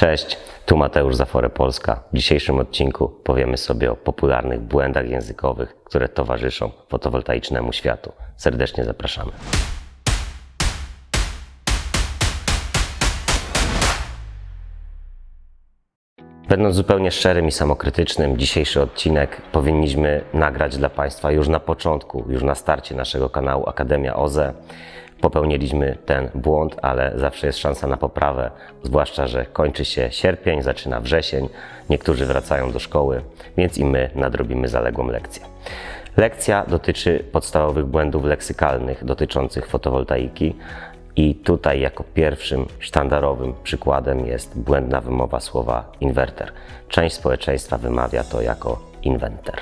Cześć, tu Mateusz Zafore Polska. W dzisiejszym odcinku powiemy sobie o popularnych błędach językowych, które towarzyszą fotowoltaicznemu światu. Serdecznie zapraszamy. Będąc zupełnie szczerym i samokrytycznym, dzisiejszy odcinek powinniśmy nagrać dla Państwa już na początku, już na starcie naszego kanału Akademia OZE. Popełniliśmy ten błąd, ale zawsze jest szansa na poprawę, zwłaszcza, że kończy się sierpień, zaczyna wrzesień, niektórzy wracają do szkoły, więc i my nadrobimy zaległą lekcję. Lekcja dotyczy podstawowych błędów leksykalnych dotyczących fotowoltaiki. I tutaj jako pierwszym sztandarowym przykładem jest błędna wymowa słowa inwerter. Część społeczeństwa wymawia to jako inwenter.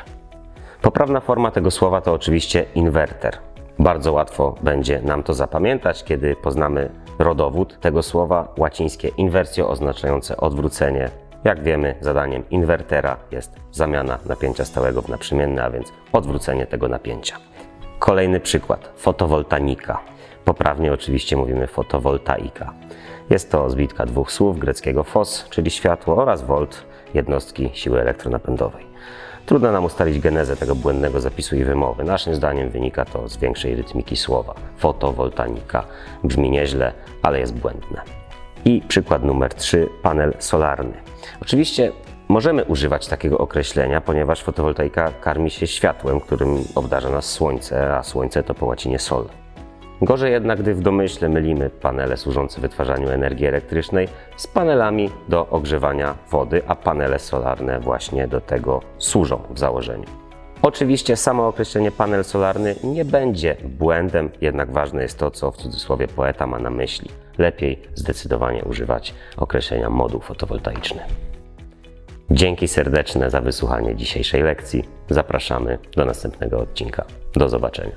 Poprawna forma tego słowa to oczywiście inwerter. Bardzo łatwo będzie nam to zapamiętać, kiedy poznamy rodowód tego słowa łacińskie inwersjo oznaczające odwrócenie. Jak wiemy, zadaniem inwertera jest zamiana napięcia stałego w naprzemienne, a więc odwrócenie tego napięcia. Kolejny przykład fotowoltanika. Poprawnie oczywiście mówimy fotowoltaika. Jest to zbitka dwóch słów greckiego fos, czyli światło, oraz volt, jednostki siły elektronapędowej. Trudno nam ustalić genezę tego błędnego zapisu i wymowy. Naszym zdaniem wynika to z większej rytmiki słowa. Fotowoltanika brzmi nieźle, ale jest błędne. I przykład numer 3, panel solarny. Oczywiście możemy używać takiego określenia, ponieważ fotowoltaika karmi się światłem, którym obdarza nas słońce, a słońce to po łacinie sol. Gorzej jednak, gdy w domyśle mylimy panele służące wytwarzaniu energii elektrycznej z panelami do ogrzewania wody, a panele solarne właśnie do tego służą w założeniu. Oczywiście samo określenie panel solarny nie będzie błędem, jednak ważne jest to, co w cudzysłowie poeta ma na myśli. Lepiej zdecydowanie używać określenia moduł fotowoltaiczny. Dzięki serdeczne za wysłuchanie dzisiejszej lekcji. Zapraszamy do następnego odcinka. Do zobaczenia.